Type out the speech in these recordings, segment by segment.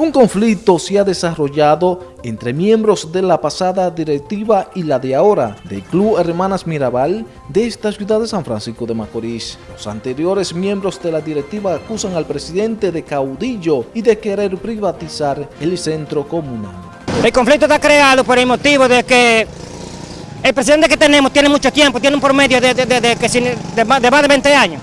Un conflicto se ha desarrollado entre miembros de la pasada directiva y la de ahora del Club Hermanas Mirabal de esta ciudad de San Francisco de Macorís. Los anteriores miembros de la directiva acusan al presidente de caudillo y de querer privatizar el centro comunal. El conflicto está creado por el motivo de que el presidente que tenemos tiene mucho tiempo, tiene un promedio de, más de 20 años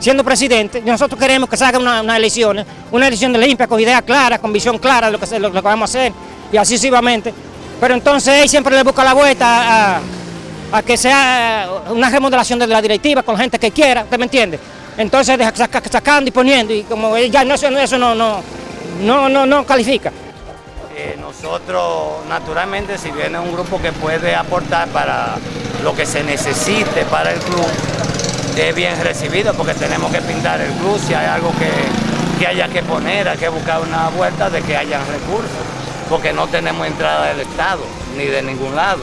siendo presidente, nosotros queremos que se haga una, elección, una elección limpia, con ideas claras, con visión clara de lo que, vamos a hacer, y así sucesivamente. Pero entonces él siempre le busca la vuelta a, que sea una remodelación de la directiva con gente que quiera, ¿usted me entiende? Entonces sacando y poniendo, y como ya no, eso no califica. Eh, nosotros, naturalmente, si viene un grupo que puede aportar para lo que se necesite para el club, es bien recibido porque tenemos que pintar el club, si hay algo que, haya que poner, hay que buscar una vuelta de que hayan recursos, porque no tenemos entrada del Estado, ni de ningún lado.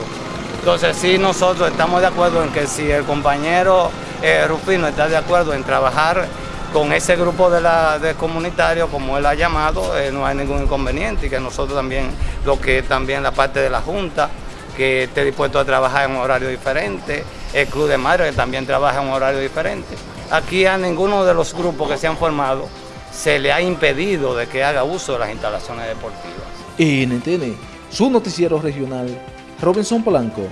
Entonces sí nosotros estamos de acuerdo en que si el compañero eh, Rufino está de acuerdo en trabajar con ese grupo de, la, de comunitarios, como él ha llamado, eh, no hay ningún inconveniente y que nosotros también, lo que también la parte de la Junta, que esté dispuesto a trabajar en un horario diferente, el Club de Madre que también trabaja en un horario diferente. Aquí a ninguno de los grupos que se han formado se le ha impedido de que haga uso de las instalaciones deportivas. NTN, su noticiero regional, Robinson Polanco.